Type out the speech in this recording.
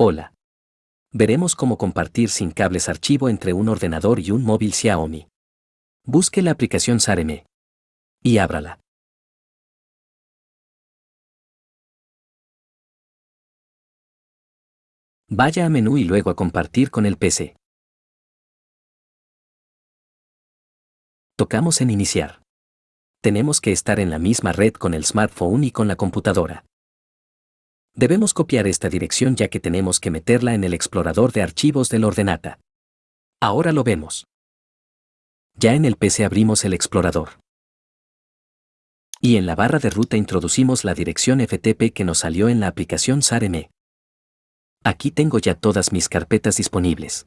Hola. Veremos cómo compartir sin cables archivo entre un ordenador y un móvil Xiaomi. Busque la aplicación Sareme. Y ábrala. Vaya a menú y luego a compartir con el PC. Tocamos en Iniciar. Tenemos que estar en la misma red con el smartphone y con la computadora. Debemos copiar esta dirección ya que tenemos que meterla en el explorador de archivos del ordenata. Ahora lo vemos. Ya en el PC abrimos el explorador. Y en la barra de ruta introducimos la dirección FTP que nos salió en la aplicación SARM. Aquí tengo ya todas mis carpetas disponibles.